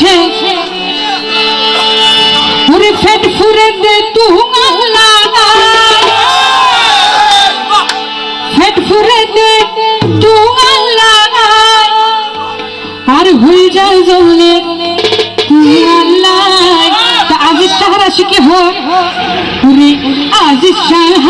শাহরাশ পুরে ফেট ফুরে দে তু ফেট ফুরে দে তু আর ভুল যায় জলে আজ সারা শিখে হোক। ওরে আজিজ শাহ